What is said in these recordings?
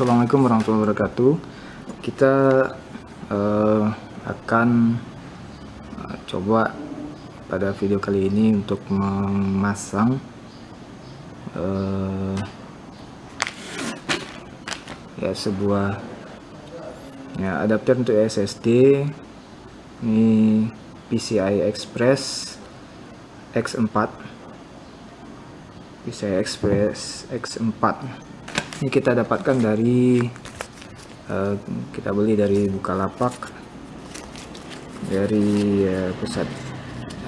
Assalamualaikum warahmatullahi wabarakatuh. Kita uh, akan uh, coba pada video kali ini untuk memasang uh, ya sebuah ya adapter untuk SSD ini PCI Express X4 PCI Express X4 ini kita dapatkan dari uh, kita beli dari Bukalapak dari uh, pusat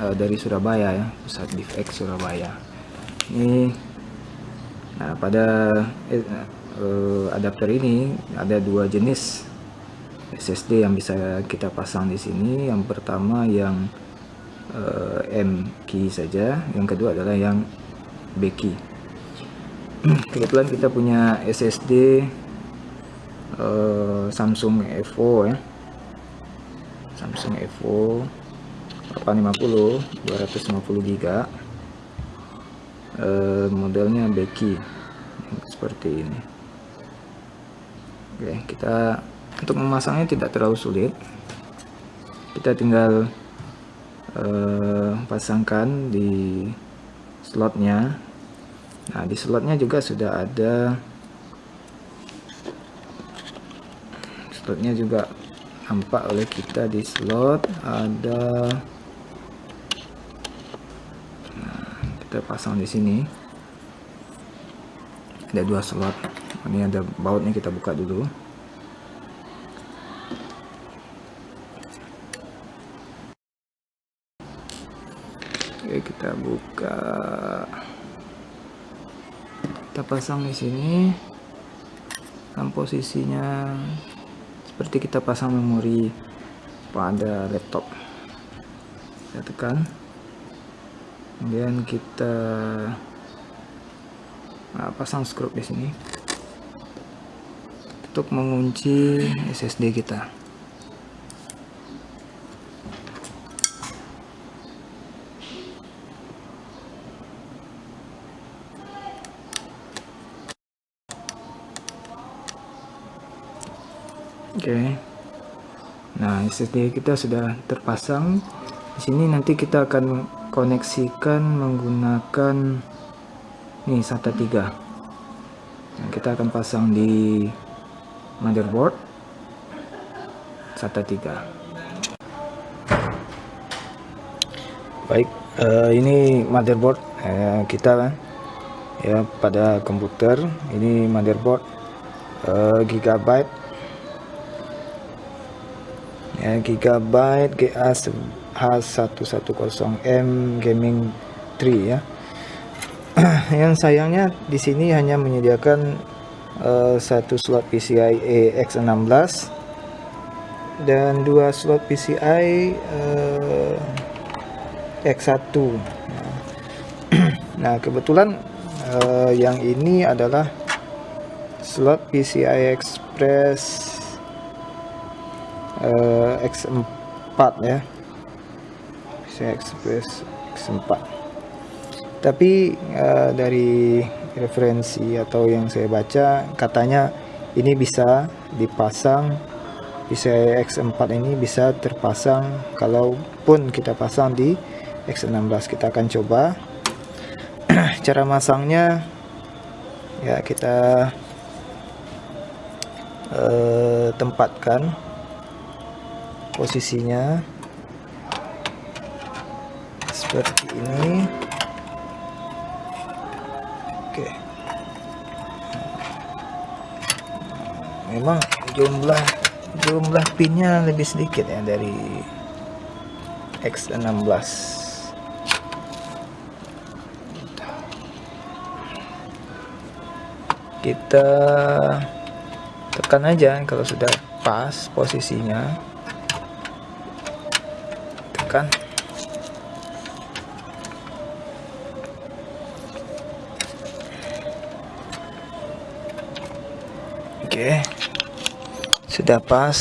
uh, dari Surabaya ya pusat DivX Surabaya. Ini nah pada uh, adapter ini ada dua jenis SSD yang bisa kita pasang di sini. Yang pertama yang uh, M key saja yang kedua adalah yang B key kebetulan kita punya SSD uh, Samsung Evo ya. Samsung Evo 850 250 GB uh, modelnya Becky seperti ini. Oke kita untuk memasangnya tidak terlalu sulit. Kita tinggal uh, pasangkan di slotnya nah di slotnya juga sudah ada. Slotnya juga nampak oleh kita di slot. Ada. Nah, kita pasang di sini. Ada dua slot. Ini ada bautnya kita buka dulu. Oke kita buka kita pasang di sini. Dan posisinya seperti kita pasang memori. Pada laptop? Kita tekan. Kemudian kita nah, pasang skrup di sini. Untuk mengunci SSD kita Oke. Okay. Nah, SSD kita sudah terpasang. Di sini nanti kita akan koneksikan menggunakan nih SATA 3. Nah, kita akan pasang di motherboard SATA 3. Baik, uh, ini motherboard uh, kita ya pada komputer. Ini motherboard uh, Gigabyte ya, Gigabyte GA H110M Gaming 3 ya. Yang sayangnya di sini hanya menyediakan uh, satu slot PCIe X16 dan dua slot PCI uh, X1 nah kebetulan uh, yang ini adalah slot PCI Express uh, X4 ya. Bisa Express X4 tapi uh, dari referensi atau yang saya baca katanya ini bisa dipasang bisa X4 ini bisa terpasang kalaupun kita pasang di X16 kita akan coba. Cara masangnya ya kita uh, tempatkan posisinya. Seperti ini. Oke. Memang jumlah jumlah pinnya lebih sedikit ya dari X16 kita tekan aja kalau sudah pas posisinya kan? Oke. Sudah pas.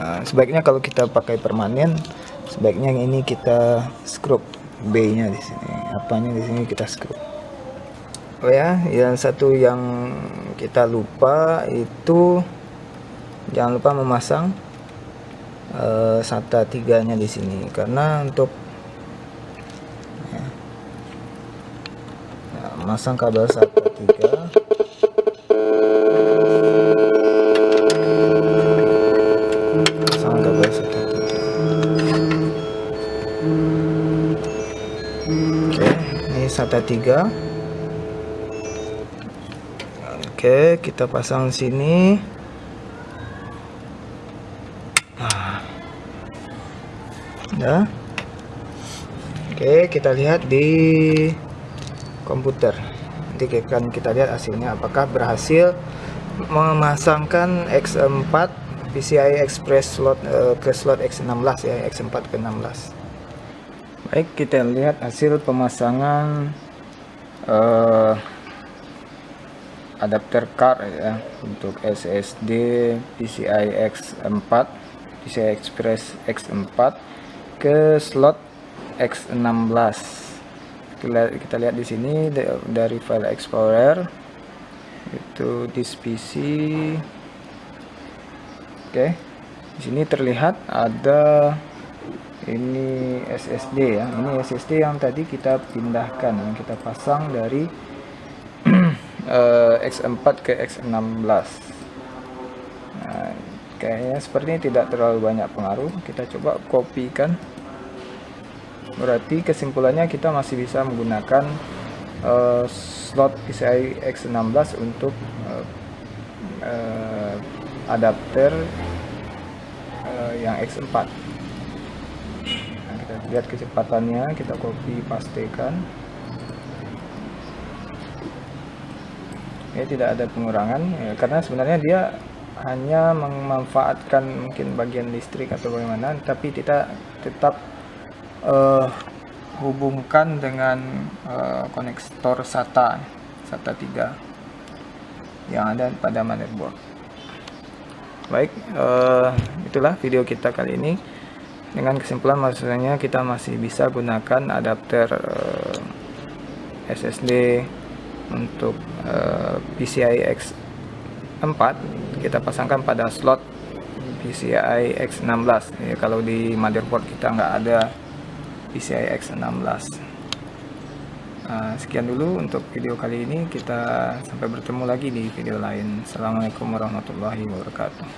Nah, sebaiknya kalau kita pakai permanen sebaiknya yang ini kita skrup B nya di sini. Apanya di sini kita skrup oh ya yang satu yang kita lupa itu jangan lupa memasang uh, SATA 3 nya di sini. Karena untuk ya, ya, masang kabel SATA 3 pasang kabel SATA 3 oke ini SATA 3 Oke, kita pasang sini. Ya. Oke, kita lihat di komputer. Nanti akan kita lihat hasilnya apakah berhasil memasangkan X4 PCI Express slot uh, ke slot X16 ya, X4 ke 16. Baik, kita lihat hasil pemasangan uh, adapter card ya untuk SSD PCI X4 PCI Express X4 ke slot X16 kita, lihat di sini dari file Explorer. Itu disk PC oke di sini terlihat ada ini SSD ya. Ini SSD yang tadi kita pindahkan yang kita pasang dari uh, X4 ke X16 nah, kayaknya seperti ini tidak terlalu banyak pengaruh. Kita coba kopikan. Berarti kesimpulannya kita masih bisa menggunakan uh, slot PCI X16 untuk uh, uh, adapter uh, yang X4 nah, kita lihat kecepatannya kita copy pastekan. Ya tidak ada pengurangan ya, karena sebenarnya dia hanya memanfaatkan mungkin bagian listrik atau bagaimana tapi kita tetap uh, hubungkan dengan uh, konektor SATA SATA 3 yang ada pada motherboard. Baik uh, itulah video kita kali ini. Dengan kesimpulan maksudnya kita masih bisa gunakan adapter uh, SSD untuk uh, PCI X4 kita pasangkan pada slot PCI X16 ya, kalau di motherboard kita nggak ada PCI X16 uh, sekian dulu untuk video kali ini. Kita sampai bertemu lagi di video lain. Assalamualaikum warahmatullahi wabarakatuh